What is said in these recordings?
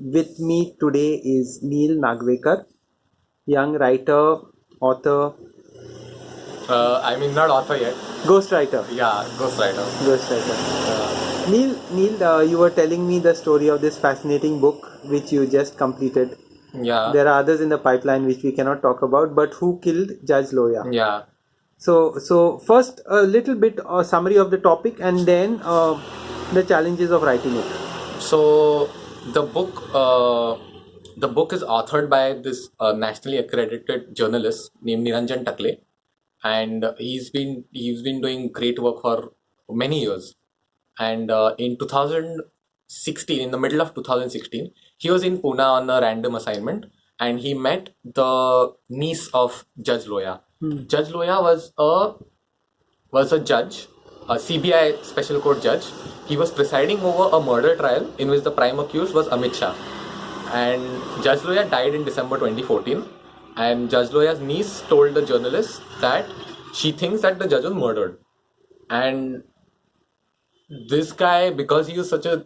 with me today is Neil Nagvekar, young writer, author, Uh, I mean, not author yet. ghostwriter. Yeah, ghostwriter. Ghostwriter. Neil, Neil, uh, you were telling me the story of this fascinating book which you just completed. Yeah. There are others in the pipeline which we cannot talk about, but who killed Judge Loya? Yeah. So, so first a little bit uh, summary of the topic, and then uh, the challenges of writing it. So the book, uh, the book is authored by this uh, nationally accredited journalist named Niranjan Takle, and he's been he's been doing great work for many years. And uh, in 2016, in the middle of 2016, he was in Pune on a random assignment, and he met the niece of Judge Loya. Judge Loya was a was a judge, a CBI special court judge. He was presiding over a murder trial in which the prime accused was Amit Shah. And Judge Loya died in December 2014. And Judge Loya's niece told the journalist that she thinks that the judge was murdered. And this guy, because he was such a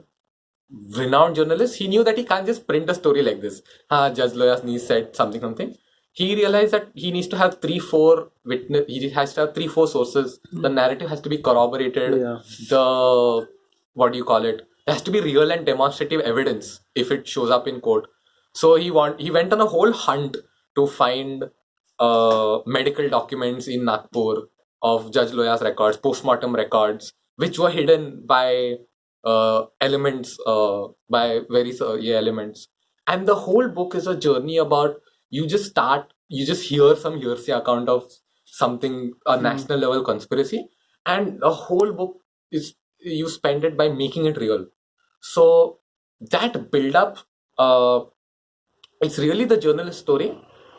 renowned journalist, he knew that he can't just print a story like this. Ah, Judge Loya's niece said something, something. He realized that he needs to have three, four witness. He has to have three, four sources. The narrative has to be corroborated. Yeah. The what do you call it? There has to be real and demonstrative evidence if it shows up in court. So he want he went on a whole hunt to find uh, medical documents in Nagpur of Judge Loya's records, postmortem records, which were hidden by uh, elements, uh, by various uh, yeah, elements. And the whole book is a journey about you just start, you just hear some hearsay account of something, a national level conspiracy, and the whole book is you spend it by making it real. So that build up, uh, it's really the journalist story.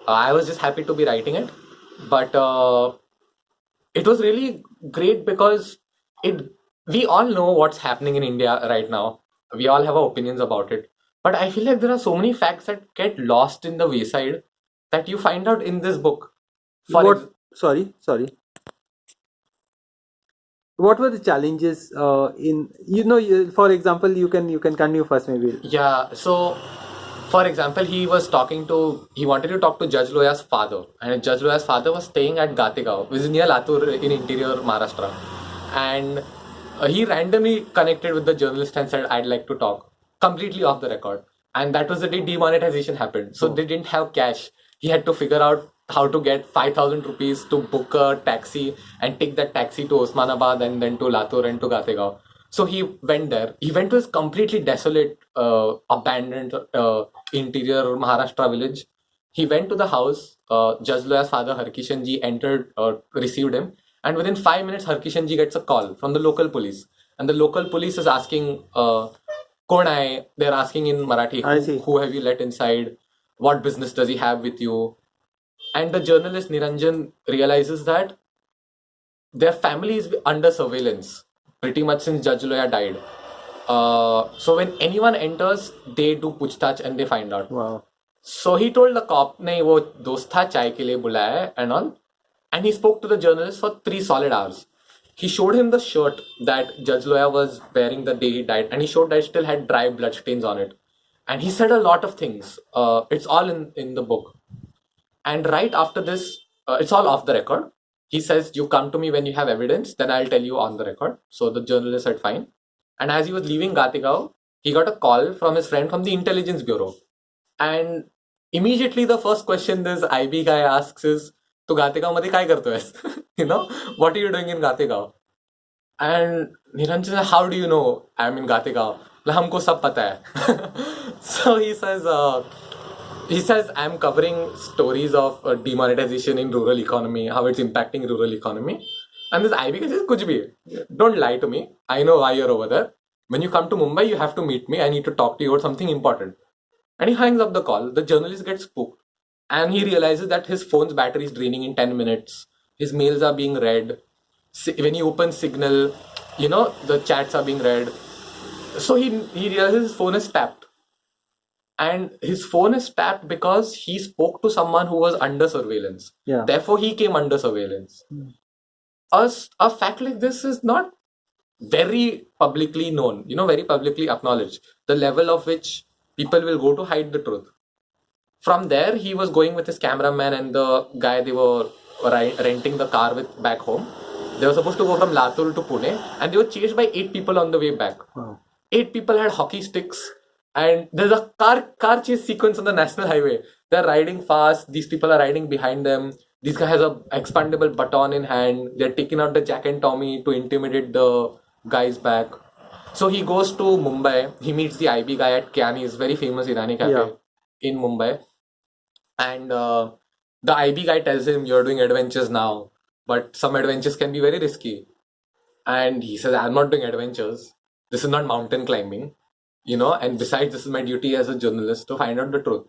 Uh, I was just happy to be writing it, but uh, it was really great because it we all know what's happening in India right now. We all have our opinions about it. But I feel like there are so many facts that get lost in the wayside that you find out in this book. For what? ex- sorry, sorry. What were the challenges uh, in you know? You, for example, you can you can continue first maybe. Yeah, so for example, he was talking to, he wanted to talk to Judge Loya's father, and Judge Loya's father was staying at Gategaon, which is near Latur in interior Maharashtra. And uh, he randomly connected with the journalist and said, I'd like to talk, completely off the record. And that was the day demonetization happened. So they didn't have cash. He had to figure out how to get 5000 rupees to book a taxi and take that taxi to Osmanabad and then to Latur and to Gategaon. So he went there. He went to this completely desolate, uh, abandoned uh, interior Maharashtra village. He went to the house. Uh, Judge Loya's father, Harkishan ji, entered, uh, received him. And within five minutes, Harkishan ji gets a call from the local police. And the local police is asking, uh, Kon hai? They're asking in Marathi, I who, see. who have you let inside? What business does he have with you? And the journalist Niranjan realizes that their family is under surveillance pretty much since Judge Loya died. Uh, so when anyone enters, they do puchtach and they find out. Wow. So he told the cop, नहीं वो दोस्त था चाय के लिए बुलाया है and all. And he spoke to the journalist for three solid hours. He showed him the shirt that Judge Loya was wearing the day he died, and he showed that it still had dry blood stains on it. And he said a lot of things. Uh, it's all in, in the book. And right after this, uh, it's all off the record. He says, You come to me when you have evidence, then I'll tell you on the record. So the journalist said, Fine. And as he was leaving Gategaon, he got a call from his friend from the intelligence bureau. And immediately the first question this IB guy asks is, तू मध्ये काय करतोयस know what are you doing in Gategaon and Niranjan said, how do you know I'm in Gategaon हमको सब पता है he says uh, he says I'm covering stories of uh, demonetization in rural economy how it's impacting rural economy and this IB guy says कुछ भी don't lie to me I know why you're over there when you come to Mumbai you have to meet me I need to talk to you about something important and he hangs up the call. The journalist gets spooked. And he realizes that his phone's battery is draining in 10 minutes. His mails are being read. When he opens Signal, you know, the chats are being read. So he, he realizes his phone is tapped. And his phone is tapped because he spoke to someone who was under surveillance. Yeah. Therefore, he came under surveillance. A, s- a fact like this is not very publicly known, you know, very publicly acknowledged. The level of which people will go to hide the truth. From there, he was going with his cameraman and the guy they were renting the car with back home. They were supposed to go from Latur to Pune, and they were chased by eight people on the way back. Wow. Eight people had hockey sticks, and there's a car car chase sequence on the national highway. They're riding fast. These people are riding behind them. This guy has a expandable baton in hand. They're taking out the Jack and Tommy to intimidate the guys back. So he goes to Mumbai. He meets the IB guy at Kyani's very famous Irani cafe Yeah. in Mumbai, and uh, the IB guy tells him, "You're doing adventures now, but some adventures can be very risky." And he says, "I'm not doing adventures. This is not mountain climbing, you know. And besides, this is my duty as a journalist to find out the truth."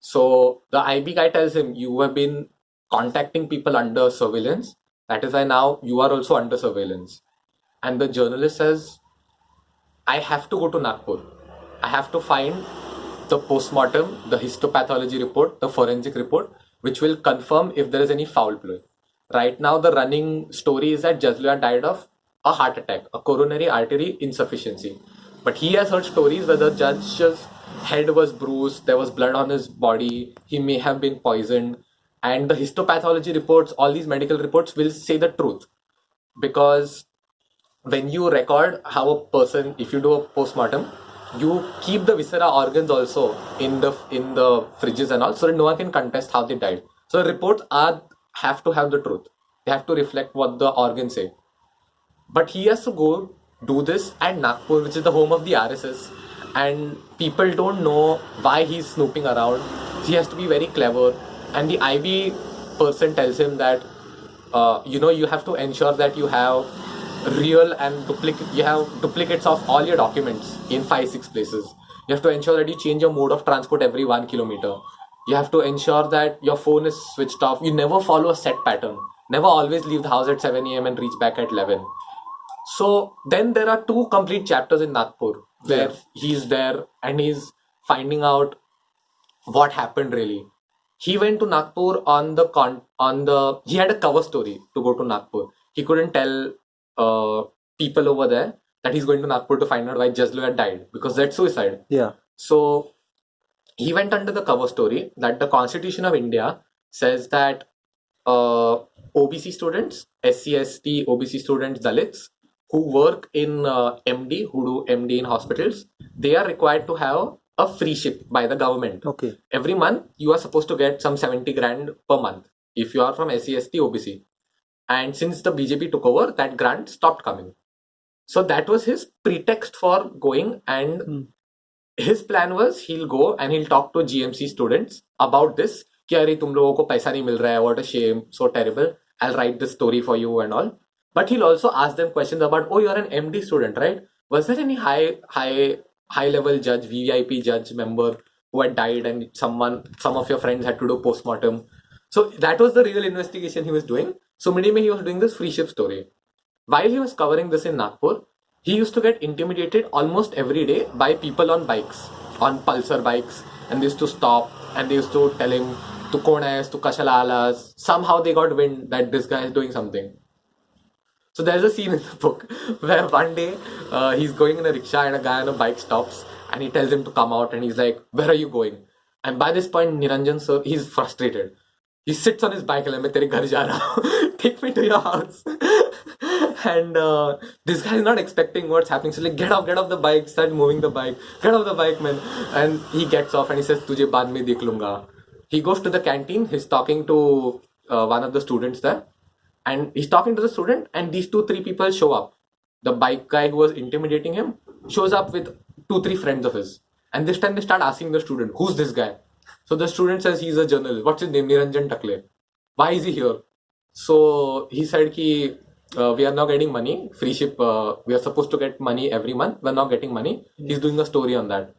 So the IB guy tells him, "You have been contacting people under surveillance. That is why now you are also under surveillance." And the journalist says, I have to go to Nagpur. I have to find the postmortem, the histopathology report, the forensic report, which will confirm if there is any foul play. Right now, the running story is that Judge Loya died of a heart attack, a coronary artery insufficiency. But he has heard stories where the judge's head was bruised, there was blood on his body, he may have been poisoned, and the histopathology reports, all these medical reports will say the truth. Because when you record how a person if you do a postmortem you keep the viscera organs also in the in the fridges and all so that no one can contest how they died. So reports are have to have the truth. They have to reflect what the organs say. But he has to go do this at Nagpur, which is the home of the RSS, and people don't know why he's snooping around. He has to be very clever, and the IB person tells him that uh, you know you have to ensure that you have real and duplicate you have duplicates of all your documents in five six places. You have to ensure that you change your mode of transport every one kilometer. You have to ensure that your phone is switched off. You never follow a set pattern. Never always leave the house at 7 a.m. and reach back at 11. So then there are two complete chapters in Nagpur where Yeah. he's there and he's finding out what happened really. He went to Nagpur on the con on the he had a cover story to go to Nagpur. He couldn't tell uh, people over there that he's going to Nagpur to find out why Judge Loya had died because that's suicide. Yeah. So he went under the cover story that the Constitution of India says that uh, OBC students, SCST, OBC students, Dalits who work in uh, MD, who do MD in hospitals, they are required to have a free ship by the government. Okay. Every month, you are supposed to get some 70 grand per month if you are from SCST, OBC. And since the BJP took over, that grant stopped coming. So that was his pretext for going and Hmm. his plan was he'll go and he'll talk to GMC students about this कि अरे तुम लोगों को पैसा नहीं मिल रहा है what a shame so terrible I'll write this story for you and all but he'll also ask them questions about oh you're an MD student right was there any high high high level judge VIP judge member who had died and someone some of your friends had to do postmortem so that was the real investigation he was doing so mein he was doing this free ship story while he was covering this in Nagpur, he used to get intimidated almost every day by people on bikes, on pulsar bikes, and they used to stop and they used to tell him, Tu kon hai, tu kashala. Somehow they got wind that this guy is doing something. So there's a scene in the book where one day uh, he's going in a rickshaw and a guy on a bike stops and he tells him to come out and he's like, Where are you going? And by this point, Niranjan sir, he's frustrated. He sits on his bike and like, तेरे घर जा रहा हूँ. Take me to your house. and uh, this guy is not expecting what's happening. So like, get off, get off the bike, start moving the bike, get off the bike, man. And he gets off and he says, तुझे बाद में देख लूँगा. He goes to the canteen. He's talking to uh, one of the students there, and he's talking to the student. And these two, three people show up. The bike guy who was intimidating him shows up with two, three friends of his. And this time they start asking the student, "Who's this guy?" So the student says he's a journalist. What's his name? Niranjan Takle. Why is he here? So he said ki uh, we are now getting money. Free ship. Uh, we are supposed to get money every month. We're not getting money. He's doing a story on that.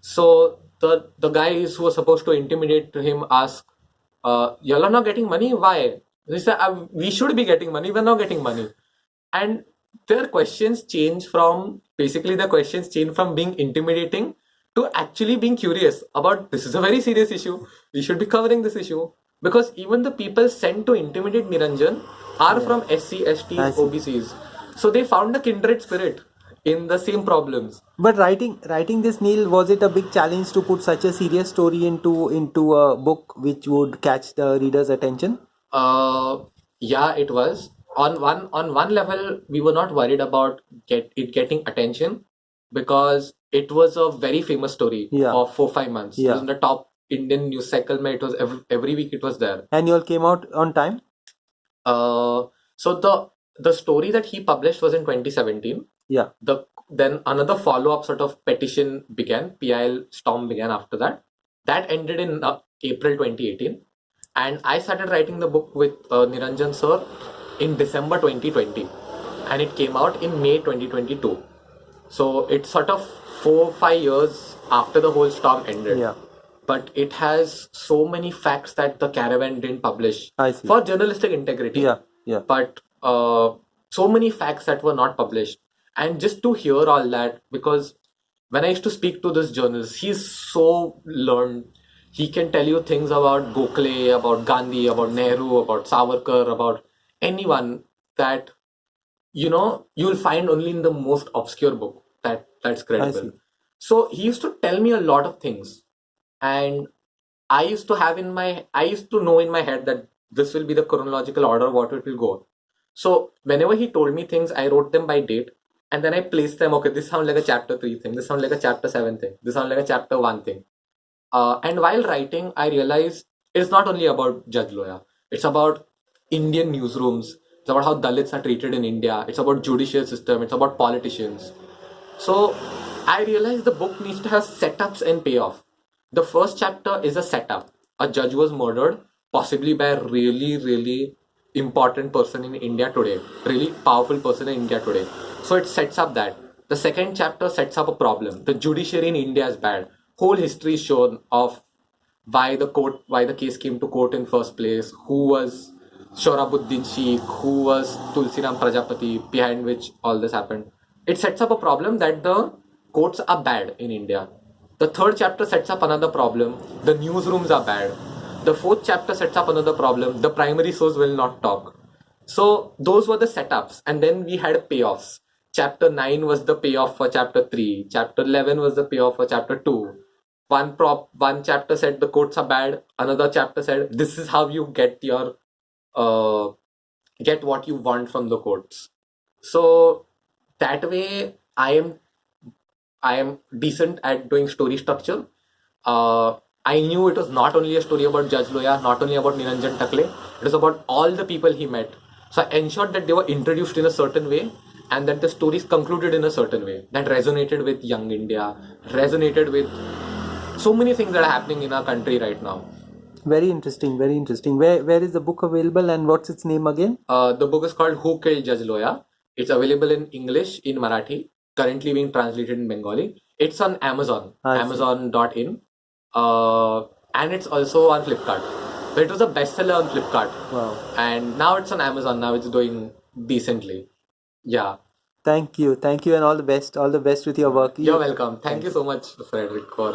So the the guys who were supposed to intimidate him ask, uh, "Y'all are not getting money. Why?" He said, uh, "We should be getting money. We're not getting money." And their questions change from basically the questions change from being intimidating to actually being curious about this is a very serious issue. We should be covering this issue because even the people sent to intimidate Niranjan are from SC, ST, OBCs. So they found a kindred spirit. in the same problems. But writing writing this Neil was it a big challenge to put such a serious story into into a book which would catch the reader's attention? Uh, yeah, it was. On one on one level, we were not worried about get it getting attention because it was a very famous story Yeah. for four five months. Yeah. It was in the top Indian news cycle. mein, It was every, every week. It was there. And you all came out on time? Uh, so the the story that he published was in 2017. Yeah. The then another follow up sort of petition began. PIL storm began after that. That ended in uh, April 2018, and I started writing the book with uh, Niranjan sir in December 2020, and it came out in May 2022. So it's sort of four five years after the whole storm ended. Yeah. But it has so many facts that the caravan didn't publish I see. for journalistic integrity Yeah. Yeah. but uh, so many facts that were not published and just to hear all that because when i used to speak to this journalist he's so learned he can tell you things about gokhale about gandhi about nehru about savarkar about anyone that you know you'll find only in the most obscure book that that's credible so he used to tell me a lot of things and I used to have in my I used to know in my head that this will be the chronological order what it will go. So whenever he told me things, I wrote them by date and then I placed them. Okay, this sounds like a chapter three thing. This sounds like a chapter seven thing. This sounds like a chapter one thing. Uh, and while writing, I realized it's not only about Judge Loya. It's about Indian newsrooms. It's about how Dalits are treated in India. It's about judicial system. It's about politicians. So I realized the book needs to have setups and payoff. The first chapter is a setup. A judge was murdered, possibly by a really, really important person in India today, really powerful person in India today. So it sets up that. The second chapter sets up a problem. The judiciary in India is bad. Whole history is shown of why the court, why the case came to court in first place, who was Sohrabuddin Sheikh, who was Tulsiram Prajapati, behind which all this happened. It sets up a problem that the courts are bad in India. The third chapter sets up another problem. The newsrooms are bad. The fourth chapter sets up another problem. The primary source will not talk. So those were the setups, and then we had payoffs. Chapter 9 was the payoff for chapter 3. Chapter 11 was the payoff for chapter 2. One prop, one chapter said the courts are bad. Another chapter said this is how you get your, uh, get what you want from the courts. So that way, I am, I am decent at doing story structure. Uh, I knew it was not only a story about Judge Loya, not only about Niranjan Takle, it was about all the people he met. So I ensured that they were introduced in a certain way and that the stories concluded in a certain way that resonated with young India, resonated with so many things that are happening in our country right now. Very interesting. Very interesting. Where where is the book available and what's its name again? Uh, the book is called Who Killed Judge Loya. It's available in English, in Marathi, currently being translated in Bengali. It's on Amazon, amazon.in, uh, and it's also on Flipkart. But it was a bestseller on Flipkart, Wow. and now it's on Amazon. Now it's doing decently. Yeah, Thank you. Thank you and all the best. All the best with your work. you're You- welcome. Thank you so much, Frederick, for